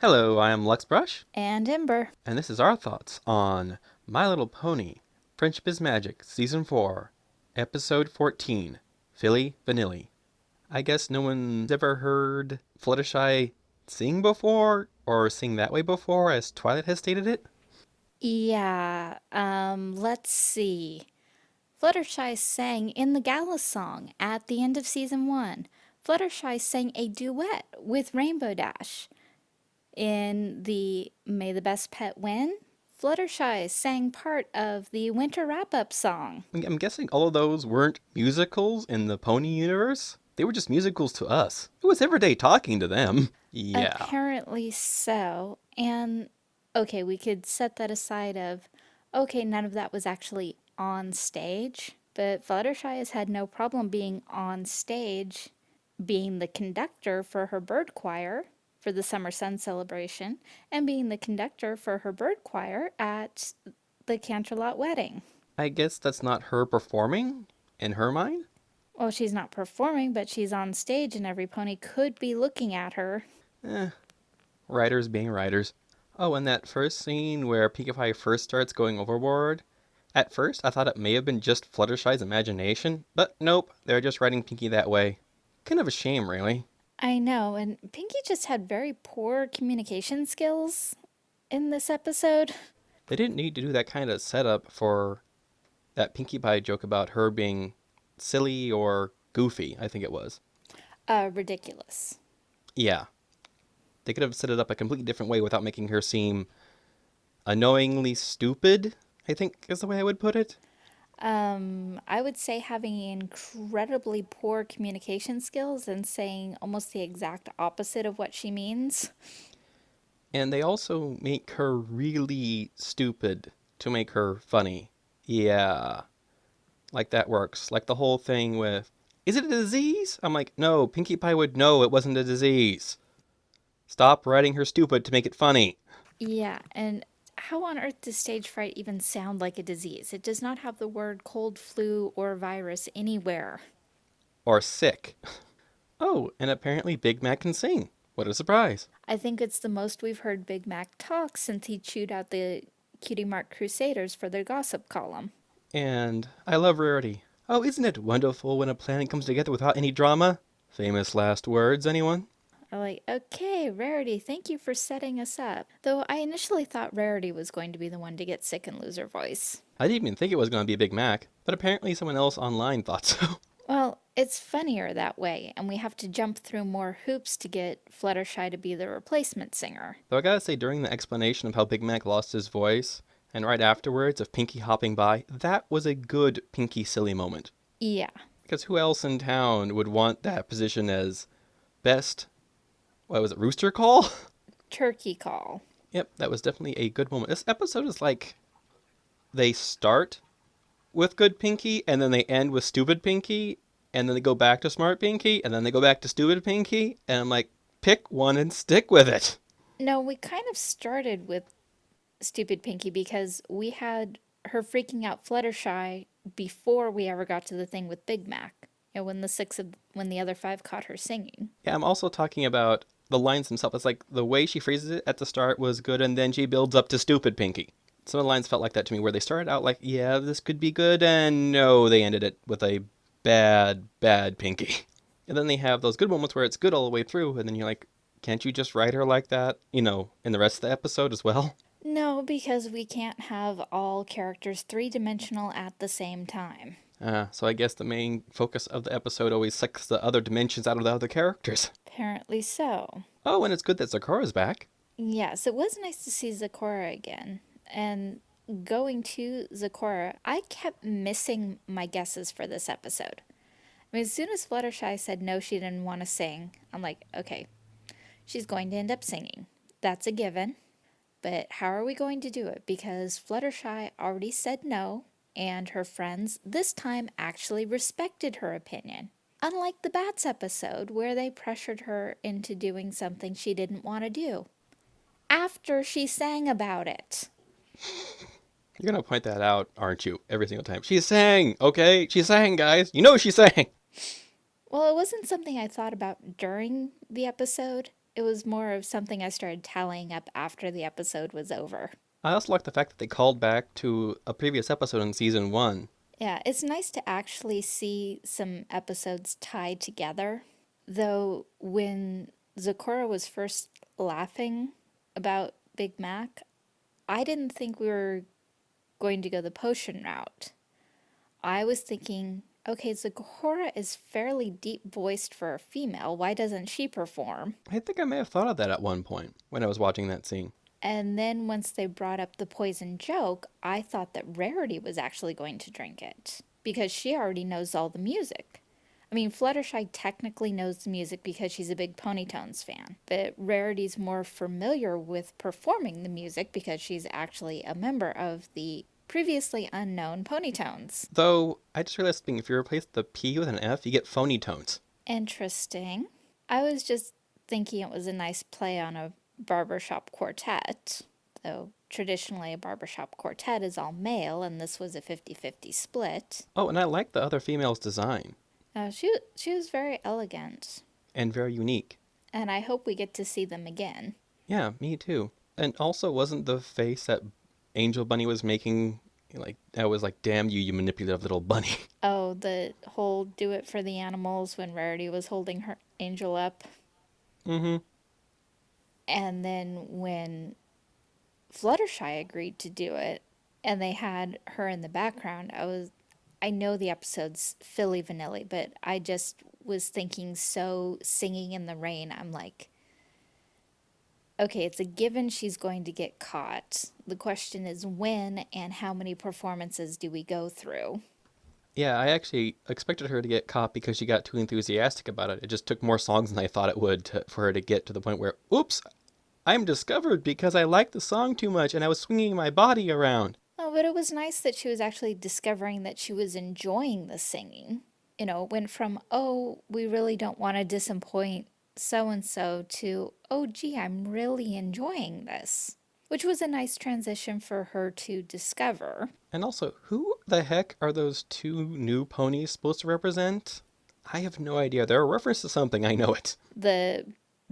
Hello, I am Luxbrush, And Ember. and this is our thoughts on My Little Pony Friendship is Magic, Season 4, Episode 14 Filli Vanilli. I guess no one's ever heard Fluttershy sing before, or sing that way before, as Twilight has stated it. Yeah, um, let's see. Fluttershy sang in the gala song at the end of season one. Fluttershy sang a duet with Rainbow Dash. In the May the Best Pet Win, Fluttershy sang part of the winter wrap up song. I'm I'm guessing all of those weren't musicals in the pony universe. They were just musicals to us. It was everyday talking to them. Yeah. Apparently so. And okay, we could set that aside of okay, none of that was actually on stage, but Fluttershy has had no problem being on stage, being the conductor for her bird choir for the Summer Sun celebration, and being the conductor for her bird choir at the Canterlot wedding. I guess that's not her performing in her mind. Well, she's not performing, but she's on stage, and every pony could be looking at her. Eh, writers being writers. Oh, and that first scene where Pinkie Pie first starts going overboard. At first, I thought it may have been just Fluttershy's imagination, but nope, they're just writing Pinkie that way. Kind of a shame, really. I know, and Pinkie just had very poor communication skills in this episode. They didn't need to do that kind of setup for that Pinkie Pie joke about her being silly or goofy, I think it was. Uh, ridiculous. Yeah. They could have set it up a completely different way without making her seem annoyingly stupid, I think is the way I would put it. Um, I would say having incredibly poor communication skills and saying almost the exact opposite of what she means. And they also make her really stupid to make her funny. Yeah. Like that works. Like the whole thing with, is it a disease? I'm like, no, Pinkie Pie would know it wasn't a disease. Stop writing her stupid to make it funny. Yeah, and how on earth does stage fright even sound like a disease? It does not have the word cold, flu, or virus anywhere. Or sick. Oh, and apparently Big Mac can sing. What a surprise. I think it's the most we've heard Big Mac talk since he chewed out the Cutie Mark Crusaders for their gossip column. And I love Rarity. Oh, isn't it wonderful when a plan comes together without any drama? Famous last words, anyone? I'm like, okay, Rarity, thank you for setting us up. Though I initially thought Rarity was going to be the one to get sick and lose her voice. I didn't even think it was going to be Big Mac, but apparently someone else online thought so. Well, it's funnier that way, and we have to jump through more hoops to get Fluttershy to be the replacement singer. Though I gotta say, during the explanation of how Big Mac lost his voice, and right afterwards of Pinkie hopping by, that was a good Pinkie silly moment. Yeah. Because who else in town would want that position as best, what was it, rooster call? Turkey call. Yep, that was definitely a good moment. This episode is like they start with good Pinkie and then they end with stupid Pinkie and then they go back to smart Pinkie and then they go back to stupid Pinkie and I'm like pick one and stick with it. No, we kind of started with Stupid Pinkie because we had her freaking out Fluttershy before we ever got to the thing with Big Mac. You know, when the six of when the other five caught her singing. Yeah, I'm also talking about the lines themselves. It's like the way she phrases it at the start was good and then she builds up to stupid Pinkie. Some of the lines felt like that to me where they started out like, yeah, this could be good and no, they ended it with a bad, bad Pinky. And then they have those good moments where it's good all the way through, and then you're like, can't you just write her like that, you know, in the rest of the episode as well? No, because we can't have all characters three dimensional at the same time. Uh, so I guess the main focus of the episode always sucks the other dimensions out of the other characters. Apparently so. Oh, and it's good that Zecora's back. Yes, it was nice to see Zecora again. And going to Zecora, I kept missing my guesses for this episode. I mean, as soon as Fluttershy said no, she didn't want to sing, I'm like, okay, she's going to end up singing. That's a given. But how are we going to do it? Because Fluttershy already said no, and her friends this time actually respected her opinion. Unlike the Bats episode, where they pressured her into doing something she didn't want to do. After she sang about it. You're gonna point that out, aren't you? Every single time. She sang, okay? She sang, guys. You know she sang. Well, it wasn't something I thought about during the episode, It was more of something I started tallying up after the episode was over. I also like the fact that they called back to a previous episode in season one. Yeah, it's nice to actually see some episodes tied together. Though, when Zecora was first laughing about Big Mac, I didn't think we were going to go the potion route. I was thinking, okay, Zecora is fairly deep voiced for a female. Why doesn't she perform? I think I may have thought of that at one point when I was watching that scene. And then once they brought up the poison joke, I thought that Rarity was actually going to drink it because she already knows all the music. I mean, Fluttershy technically knows the music because she's a big Ponytones fan, but Rarity's more familiar with performing the music because she's actually a member of the previously unknown Ponytones. Though, I just realized if you replace the P with an F, you get phony tones. Interesting. I was just thinking it was a nice play on a barbershop quartet, though traditionally a barbershop quartet is all male and this was a 50-50 split. Oh, and I like the other female's design. Uh, she, she was very elegant. And very unique. And I hope we get to see them again. Yeah, me too. And also, wasn't the face that Angel Bunny was making like I was like, "Damn you, you manipulative little bunny." Oh, the whole "do it for the animals" when Rarity was holding her Angel up. Mm-hmm. And then when Fluttershy agreed to do it, and they had her in the background, I was, I know the episode's Filli Vanilli, but I just was thinking so singing in the rain. I'm like, okay, it's a given she's going to get caught. The question is when and how many performances do we go through? Yeah, I actually expected her to get caught because she got too enthusiastic about it. It just took more songs than I thought it would to, for her to get to the point where, oops, I'm discovered because I liked the song too much and I was swinging my body around. Oh, but it was nice that she was actually discovering that she was enjoying the singing. You know, it went from, oh, we really don't want to disappoint so and so to, oh, gee, I'm really enjoying this. Which was a nice transition for her to discover. And also, who the heck are those two new ponies supposed to represent? I have no idea. They're a reference to something, I know it. The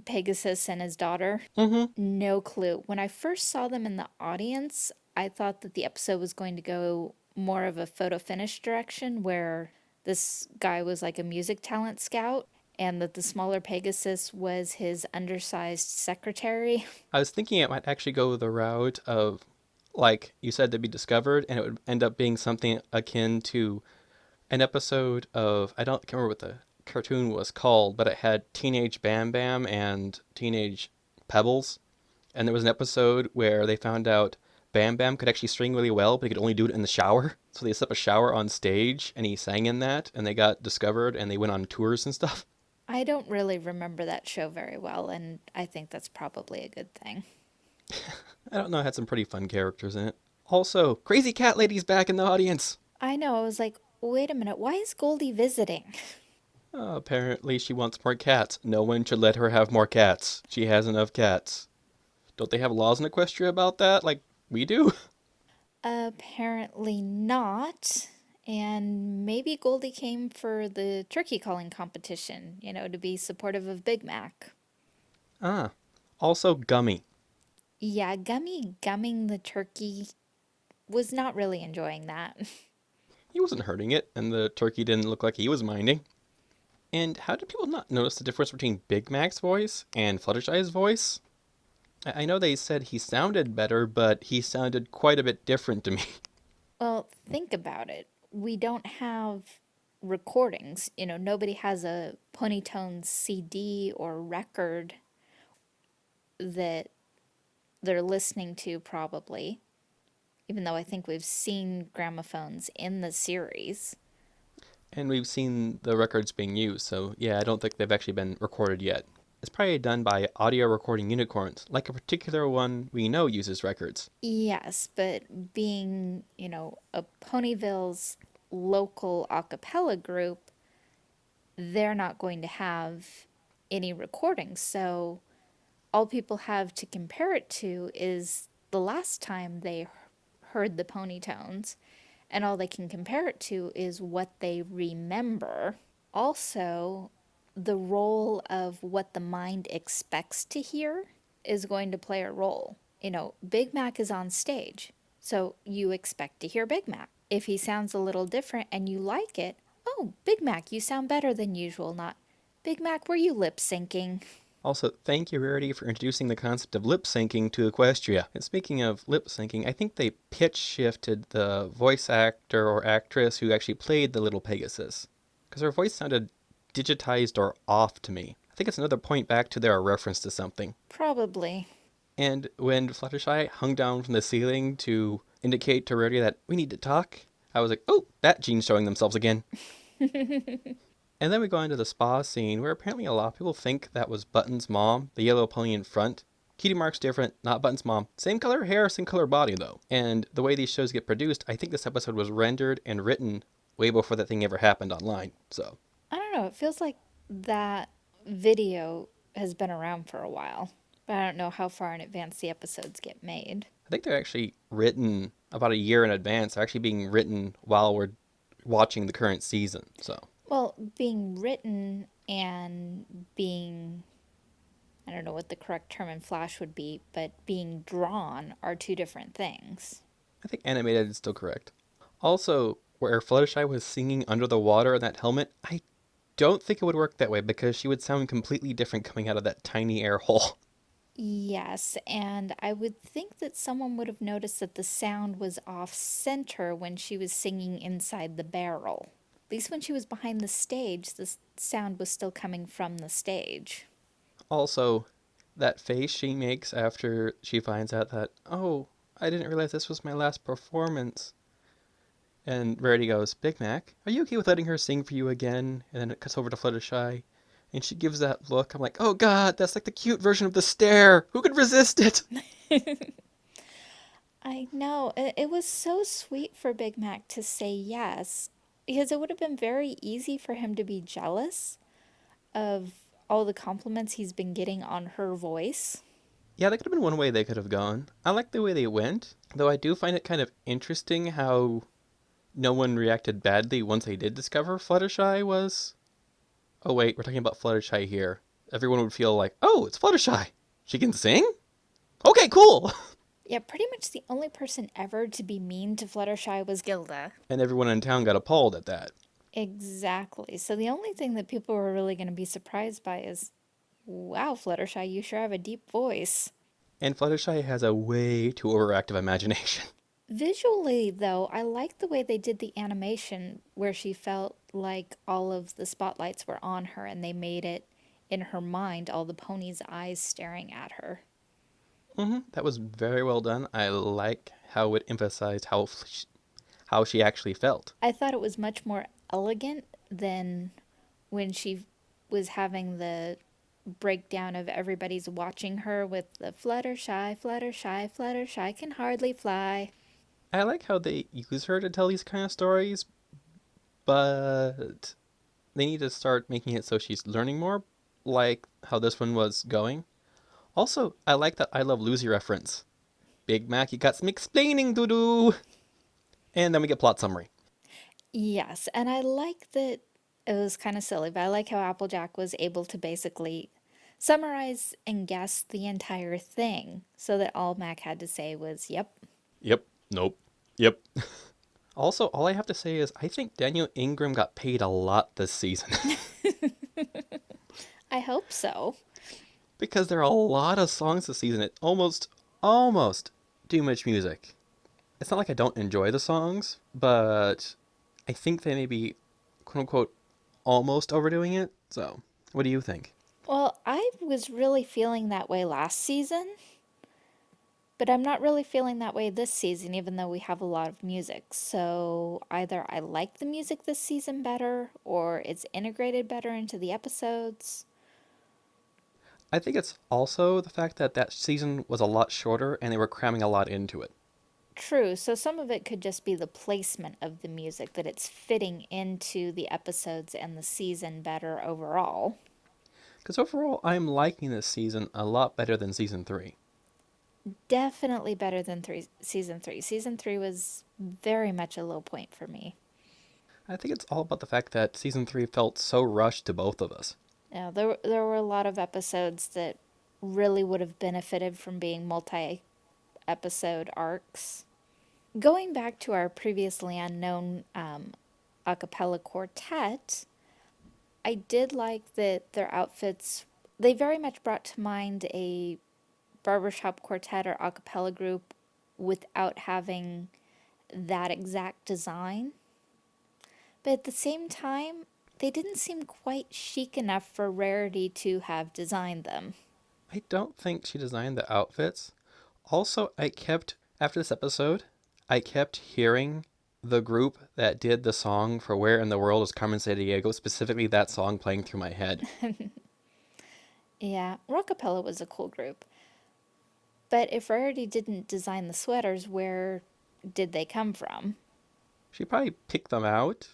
Pegasus and his daughter? Mm-hmm. No clue. When I first saw them in the audience, I thought that the episode was going to go more of a photo finish direction where this guy was like a music talent scout and that the smaller Pegasus was his undersized secretary. I was thinking it might actually go the route of, like you said, to be discovered, and it would end up being something akin to an episode of I don't can remember what the cartoon was called, but it had Teenage Bam Bam and Teenage Pebbles, and there was an episode where they found out Bam Bam could actually string really well, but he could only do it in the shower. So they set up a shower on stage, and he sang in that, and they got discovered, and they went on tours and stuff. I don't really remember that show very well, and I think that's probably a good thing. I don't know, it had some pretty fun characters in it. Also, Crazy Cat Lady's back in the audience. I know, I was like, wait a minute, why is Goldie visiting? Uh, apparently she wants more cats. No one should let her have more cats. She has enough cats. Don't they have laws in Equestria about that, like we do? Apparently not. And maybe Goldie came for the turkey calling competition, you know, to be supportive of Big Mac. Ah, also Gummy. Yeah, Gummy gumming the turkey was not really enjoying that. He wasn't hurting it, and the turkey didn't look like he was minding. And how did people not notice the difference between Big Mac's voice and Fluttershy's voice? I know they said he sounded better, but he sounded quite a bit different to me. Well, think about it we don't have recordings. You know, nobody has a Ponytone CD or record that they're listening to probably. Even though I think we've seen gramophones in the series. And we've seen the records being used, so yeah, I don't think they've actually been recorded yet. It's probably done by audio recording unicorns, like a particular one we know uses records. Yes, but being, you know, a Ponyville's local a cappella group, they're not going to have any recordings. So all people have to compare it to is the last time they heard the Ponytones, and all they can compare it to is what they remember. Also, the role of what the mind expects to hear is going to play a role. You know, Big Mac is on stage, so you expect to hear Big Mac. If he sounds a little different and you like it, oh, Big Mac, you sound better than usual, not Big Mac, were you lip syncing? Also, thank you, Rarity, for introducing the concept of lip syncing to Equestria. And speaking of lip syncing, I think they pitch shifted the voice actor or actress who actually played the little Pegasus. Because her voice sounded digitized or off to me. I think it's another point back to their reference to something. Probably. And when Fluttershy hung down from the ceiling to indicate to Rarity that we need to talk, I was like, oh, that gene's showing themselves again. And then we go into the spa scene where apparently a lot of people think that was Button's mom, the yellow pony in front. Cutie Mark's different, not Button's mom. Same color hair, same color body though. And the way these shows get produced, I think this episode was rendered and written way before that thing ever happened online. So I don't know. It feels like that video has been around for a while, but I don't know how far in advance the episodes get made. I think they're actually written about a year in advance. They're actually being written while we're watching the current season. So Well, being written and being, I don't know what the correct term in Flash would be, but being drawn are two different things. I think animated is still correct. Also, where Fluttershy was singing under the water in that helmet, I don't think it would work that way because she would sound completely different coming out of that tiny air hole. Yes, and I would think that someone would have noticed that the sound was off center when she was singing inside the barrel. At least when she was behind the stage, the sound was still coming from the stage. Also, that face she makes after she finds out that, oh, I didn't realize this was my last performance. And Rarity goes, Big Mac, are you okay with letting her sing for you again? And then it cuts over to Fluttershy. And she gives that look. I'm like, oh god, that's like the cute version of the stare. Who could resist it? I know, it, it was so sweet for Big Mac to say yes, because it would have been very easy for him to be jealous of all the compliments he's been getting on her voice. Yeah, that could have been one way they could have gone. I like the way they went, though I do find it kind of interesting how no one reacted badly once they did discover Fluttershy was. Oh, wait, we're talking about Fluttershy here. Everyone would feel like, oh, it's Fluttershy. She can sing? Okay, cool. Yeah, pretty much the only person ever to be mean to Fluttershy was Gilda. And everyone in town got appalled at that. Exactly. So the only thing that people were really going to be surprised by is, wow, Fluttershy, you sure have a deep voice. And Fluttershy has a way too overactive imagination. Visually, though, I like the way they did the animation where she felt like all of the spotlights were on her and they made it in her mind all the pony's eyes staring at her. Hmm That was very well done. I like how it emphasized how f- how she actually felt. I thought it was much more elegant than when she was having the breakdown of everybody's watching her with the Fluttershy, Fluttershy, Fluttershy can hardly fly. I like how they use her to tell these kind of stories, but they need to start making it so she's learning more, like how this one was going. Also, I like that I Love Lucy reference. Big Mac, you got some explaining to do. And then we get plot summary. Yes, and I like that it was kind of silly, but I like how Applejack was able to basically summarize and guess the entire thing so that all Mac had to say was, yep. Yep. Nope. Yep. Also, all I have to say is I think Daniel Ingram got paid a lot this season I hope so. Because there are a lot of songs this season. It almost, almost too much music. It's not like I don't enjoy the songs, but I think they may be, quote unquote, almost overdoing it. So, what do you think? Well, I was really feeling that way last season, but I'm not really feeling that way this season, even though we have a lot of music. So either I like the music this season better, or it's integrated better into the episodes. I think it's also the fact that that season was a lot shorter and they were cramming a lot into it. True, so some of it could just be the placement of the music, that it's fitting into the episodes and the season better overall. Because overall, I'm liking this season a lot better than season three. Definitely better than three, season three. Season three was very much a low point for me. I think it's all about the fact that season three felt so rushed to both of us. Now, there there were a lot of episodes that really would have benefited from being multi episode arcs. Going back to our previously unknown um, a cappella quartet, I did like that their outfits, they very much brought to mind a barbershop quartet or a cappella group without having that exact design. But at the same time, they didn't seem quite chic enough for Rarity to have designed them. I don't think she designed the outfits. Also, I kept, after this episode, I kept hearing the group that did the song for Where in the World is Carmen Sandiego, specifically that song playing through my head. Yeah, Rockapella was a cool group. But if Rarity didn't design the sweaters, where did they come from? She probably picked them out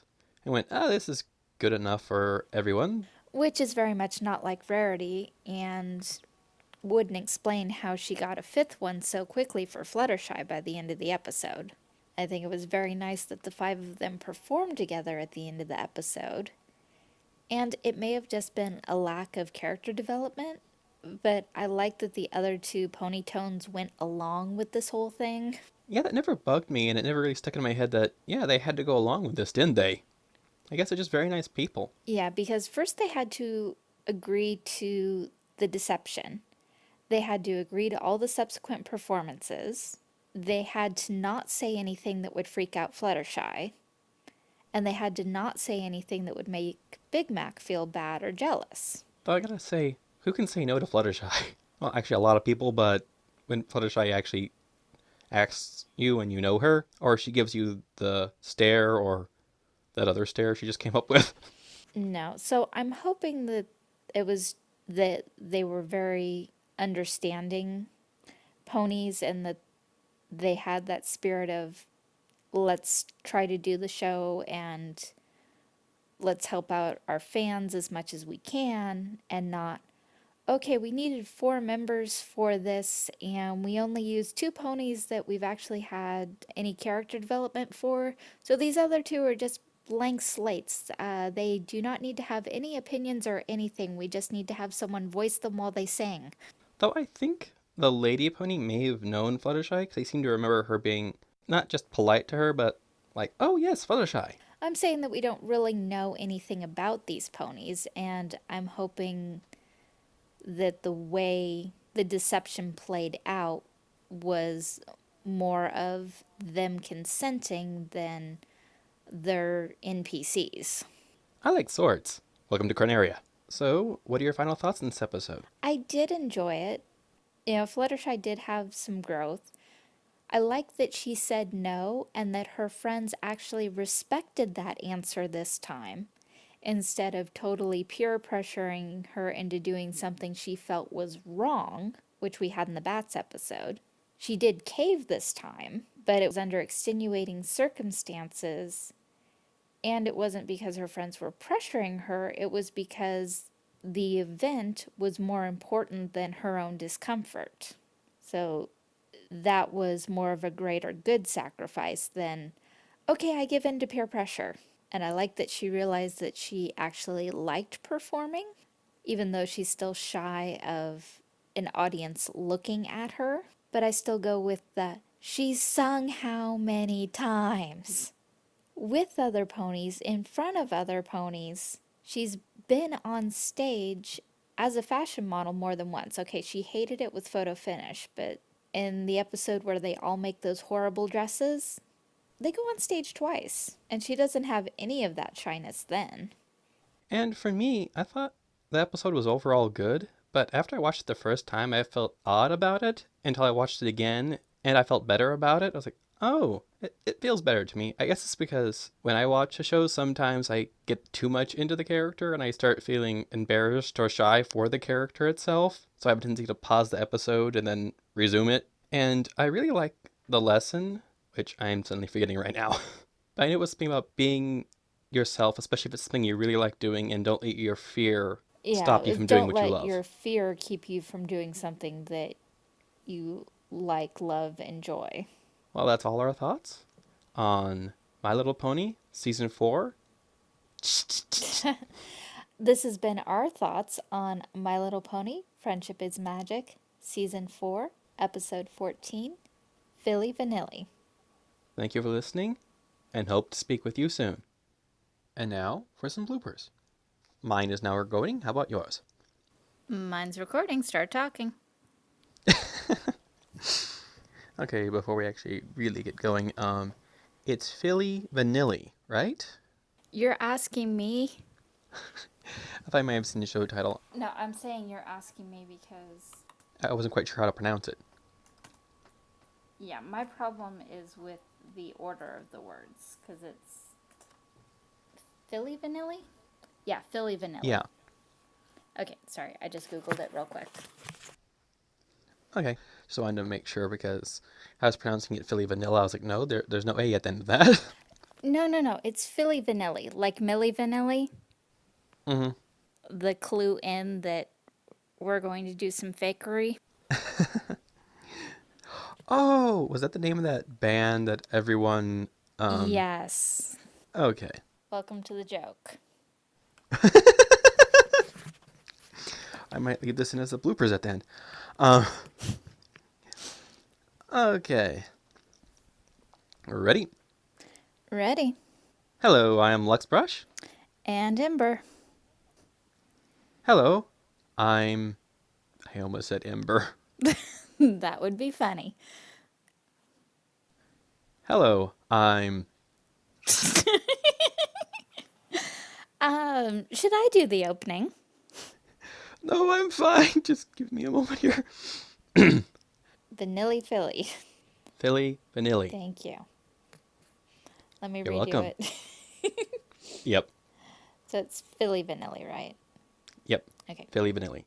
and went, oh, this is good enough for everyone. Which is very much not like Rarity and wouldn't explain how she got a fifth one so quickly for Fluttershy by the end of the episode. I think it was very nice that the five of them performed together at the end of the episode. And it may have just been a lack of character development, but I like that the other two ponytones went along with this whole thing. Yeah, that never bugged me, and it never really stuck in my head that, yeah, they had to go along with this, didn't they? I guess they're just very nice people. Yeah, because first they had to agree to the deception. They had to agree to all the subsequent performances. They had to not say anything that would freak out Fluttershy. And they had to not say anything that would make Big Mac feel bad or jealous. Though I gotta say, who can say no to Fluttershy? Well, actually, a lot of people, but when Fluttershy actually asks you and you know her, or she gives you the stare or that other stare she just came up with. No, so I'm hoping that it was that they were very understanding ponies and that they had that spirit of let's try to do the show and let's help out our fans as much as we can and not okay we needed four members for this and we only used two ponies that we've actually had any character development for so these other two are just blank slates. Uh, they do not need to have any opinions or anything. We just need to have someone voice them while they sing. Though I think the lady pony may have known Fluttershy because I seem to remember her being not just polite to her, but like, oh yes, Fluttershy. I'm saying that we don't really know anything about these ponies, and I'm hoping that the way the deception played out was more of them consenting than their NPCs. I like swords. Welcome to Corneria. So, what are your final thoughts on this episode? I did enjoy it. You know, Fluttershy did have some growth. I like that she said no and that her friends actually respected that answer this time instead of totally peer pressuring her into doing something she felt was wrong, which we had in the Bats episode. She did cave this time, but it was under extenuating circumstances. And it wasn't because her friends were pressuring her, it was because the event was more important than her own discomfort. So that was more of a greater good sacrifice than, okay, I give in to peer pressure. And I like that she realized that she actually liked performing, even though she's still shy of an audience looking at her. But I still go with the, she's sung how many times? With other ponies, in front of other ponies. She's been on stage as a fashion model more than once. Okay, she hated it with photo finish, but in the episode where they all make those horrible dresses, they go on stage twice, and she doesn't have any of that shyness then. And for me, I thought the episode was overall good, but after I watched it the first time, I felt odd about it until I watched it again and I felt better about it. I was like, oh, it, it feels better to me. I guess it's because when I watch a show, sometimes I get too much into the character and I start feeling embarrassed or shy for the character itself. So I have a tendency to pause the episode and then resume it. And I really like the lesson, which I'm suddenly forgetting right now. but I knew it was something about being yourself, especially if it's something you really like doing, and don't let your fear Yeah, stop you from doing what you love. don't let your fear keep you from doing something that you like, love, and joy. Well, that's all our thoughts on My Little Pony season four. This has been our thoughts on My Little Pony Friendship is Magic, Season 4, Episode 14 Filli Vanilli. Thank you for listening and hope to speak with you soon. And now for some bloopers. Mine is now recording. How about yours? Mine's recording. Start talking. Okay, before we actually really get going, um, it's Filli Vanilli, right? You're asking me? I thought I might have seen the show title. No, I'm saying you're asking me because, I wasn't quite sure how to pronounce it. yeah, my problem is with the order of the words because it's Filli Vanilli? Yeah, Filli Vanilli. Yeah. Okay, sorry. I just Googled it real quick. Okay. Just wanted to make sure because I was pronouncing it Philly Vanilla. I was like, no, there, there's no A at the end of that. No, no, no. It's Filli Vanilli, like Milli Vanilli. hmm The clue in that we're going to do some fakery. Oh, was that the name of that band that everyone? Um, yes. Okay. Welcome to the joke. I might leave this in as a bloopers at the end. Um, okay. Ready? Ready. Hello, I am Lux Brush. And Ember. Hello, I'm. I almost said Ember. that would be funny. Hello, I'm. Um, should I do the opening? No, I'm fine. Just give me a moment here. Vanilli Philly. Filli Vanilli. Thank you. Let me You're redo welcome. it. Yep. so it's Filli Vanilli, right? Yep. Okay. Filli Vanilli.